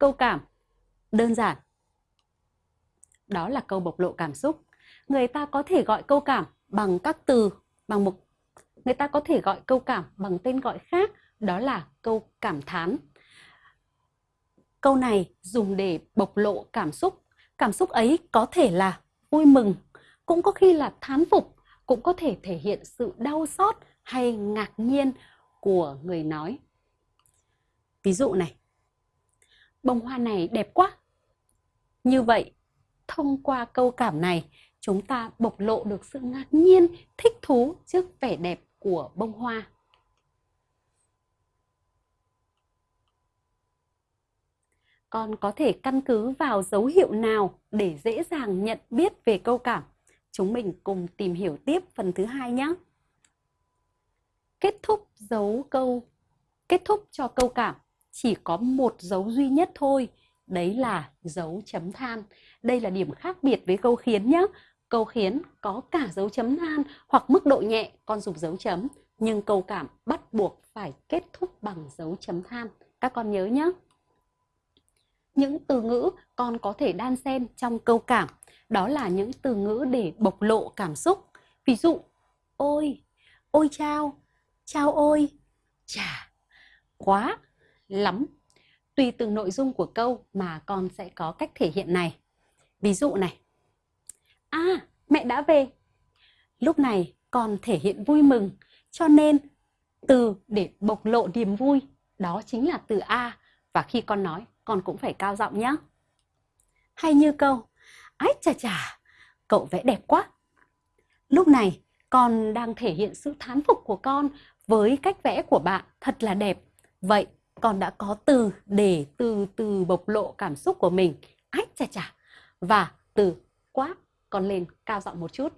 câu cảm đơn giản. Đó là câu bộc lộ cảm xúc. Người ta có thể gọi câu cảm bằng các từ, bằng một người ta có thể gọi câu cảm bằng tên gọi khác, đó là câu cảm thán. Câu này dùng để bộc lộ cảm xúc. Cảm xúc ấy có thể là vui mừng, cũng có khi là thán phục, cũng có thể thể hiện sự đau xót hay ngạc nhiên của người nói. Ví dụ này, bông hoa này đẹp quá. Như vậy, thông qua câu cảm này, chúng ta bộc lộ được sự ngạc nhiên, thích thú trước vẻ đẹp của bông hoa. Con có thể căn cứ vào dấu hiệu nào để dễ dàng nhận biết về câu cảm? Chúng mình cùng tìm hiểu tiếp phần thứ hai nhé. Kết thúc dấu câu kết thúc cho câu cảm chỉ có một dấu duy nhất thôi, đấy là dấu chấm than. Đây là điểm khác biệt với câu khiến nhé. Câu khiến có cả dấu chấm than hoặc mức độ nhẹ con dùng dấu chấm, nhưng câu cảm bắt buộc phải kết thúc bằng dấu chấm than. Các con nhớ nhé. Những từ ngữ con có thể đan xen trong câu cảm, đó là những từ ngữ để bộc lộ cảm xúc. Ví dụ, ôi, ôi chao, chao ôi, chà, quá, lắm. Tùy từng nội dung của câu mà con sẽ có cách thể hiện này. Ví dụ này. À, mẹ đã về. Lúc này con thể hiện vui mừng, cho nên từ để bộc lộ niềm vui đó chính là từ A và khi con nói con cũng phải cao giọng nhé. Hay như câu Ái chà chà, cậu vẽ đẹp quá. Lúc này con đang thể hiện sự thán phục của con với cách vẽ của bạn thật là đẹp. Vậy con đã có từ để từ từ bộc lộ cảm xúc của mình. ách chà chà. Và từ quá con lên cao giọng một chút.